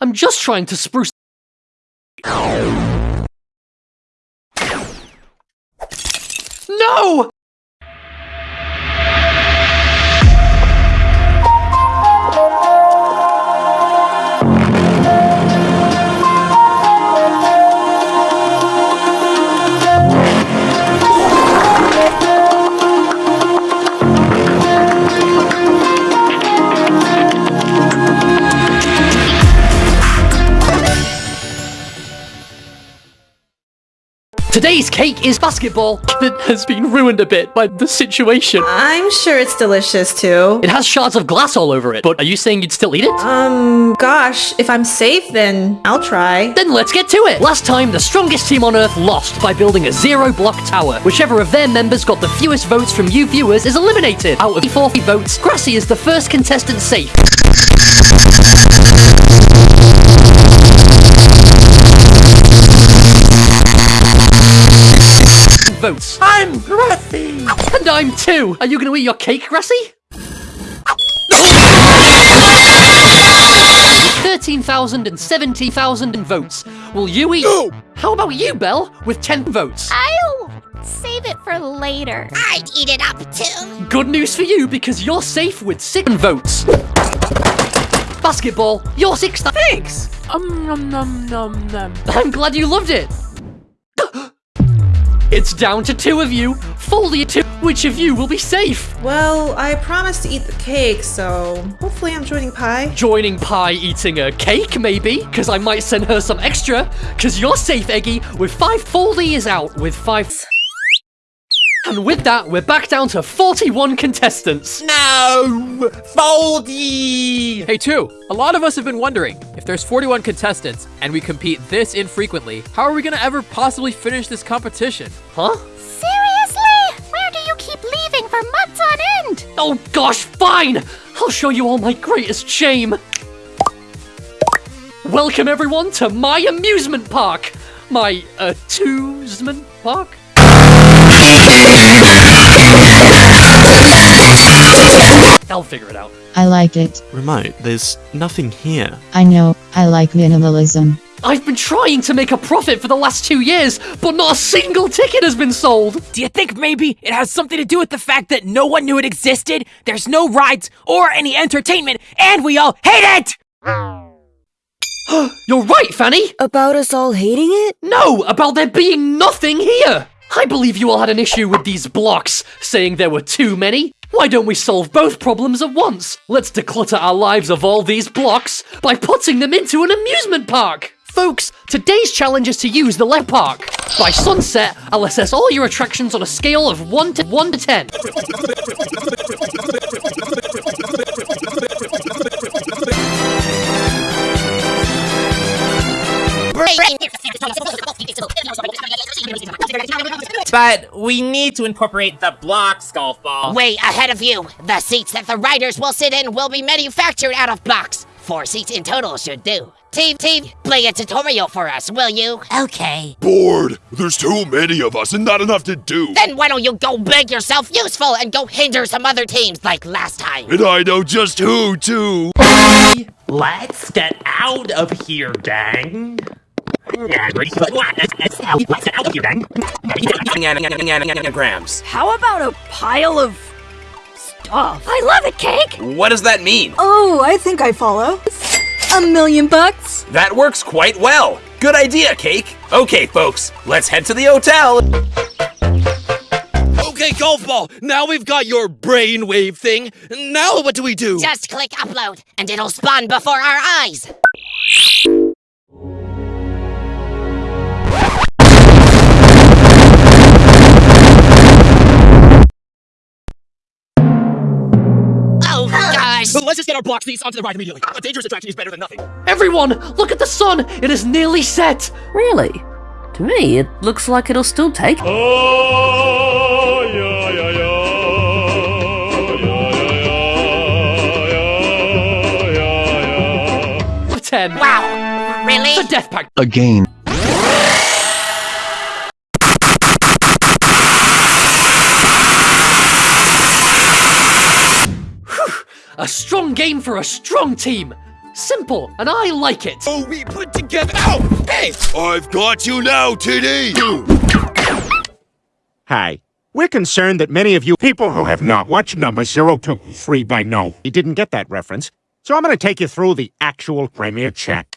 I'm just trying to spruce. No! Today's cake is basketball that has been ruined a bit by the situation. I'm sure it's delicious too. It has shards of glass all over it, but are you saying you'd still eat it? Um, gosh, if I'm safe, then I'll try. Then let's get to it! Last time, the strongest team on Earth lost by building a zero-block tower. Whichever of their members got the fewest votes from you viewers is eliminated. Out of 40 votes, Grassy is the first contestant safe. And I'm two. Are you going to eat your cake, Grassy? 13,000 and 70,000 votes. Will you eat? No! How about you, Bell, with 10 votes? I'll save it for later. I'd eat it up too. Good news for you because you're safe with 6 votes. Basketball, you're 6. Thanks! Um, num, num, num, num. I'm glad you loved it. It's down to two of you. Foldy two. Which of you will be safe? Well, I promised to eat the cake, so hopefully I'm joining Pie. Joining Pie eating a cake, maybe? Because I might send her some extra. Because you're safe, Eggy, with five. Foldy is out with five. And with that, we're back down to 41 contestants. No! Foldy! Hey, two, a lot of us have been wondering if there's 41 contestants and we compete this infrequently, how are we gonna ever possibly finish this competition? Huh? Seriously? Where do you keep leaving for months on end? Oh gosh, fine! I'll show you all my greatest shame. Welcome everyone to my amusement park. My amusement park? I'll figure it out. I like it. Remote, there's nothing here. I know, I like minimalism. I've been trying to make a profit for the last two years, but not a single ticket has been sold. Do you think maybe it has something to do with the fact that no one knew it existed, there's no rides or any entertainment, and we all hate it? You're right, Fanny. About us all hating it? No, about there being nothing here. I believe you all had an issue with these blocks, saying there were too many. Why don't we solve both problems at once? Let's declutter our lives of all these blocks by putting them into an amusement park. Folks, today's challenge is to use the left park. By sunset, I'll assess all your attractions on a scale of 1 to 1 to 10. But we need to incorporate the blocks, golf ball. Way ahead of you. The seats that the riders will sit in will be manufactured out of blocks. Four seats in total should do. Team, team, play a tutorial for us, will you? Okay. Bored. There's too many of us and not enough to do. Then why don't you go make yourself useful and go hinder some other teams like last time? And I know just who, too. Let's get out of here, gang. Grams. How about a pile of stuff? I love it, Cake! What does that mean? Oh, I think I follow. A million bucks? That works quite well. Good idea, Cake. Okay, folks, let's head to the hotel. Okay, golf ball. Now we've got your brainwave thing. Now what do we do? Just click upload, and it'll spawn before our eyes. Let's just get our block seats onto the ride immediately. A dangerous attraction is better than nothing. Everyone, look at the sun. It is nearly set. Really? To me, it looks like it'll still take. Oh, ten. Wow! Really? The death pact. Again. A strong game for a strong team. Simple, and I like it. Oh, we put together. Ow! Hey! I've got you now, TD! Hi. We're concerned that many of you people who have not watched number 023 by now. you didn't get that reference. So I'm going to take you through the actual premiere chat.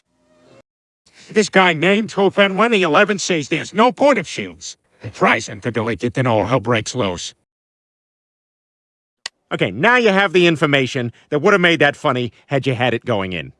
This guy named Tophen 111 says there's no point of shields. Tries him to delete it, then all hell breaks loose. Okay, now you have the information that would have made that funny had you had it going in.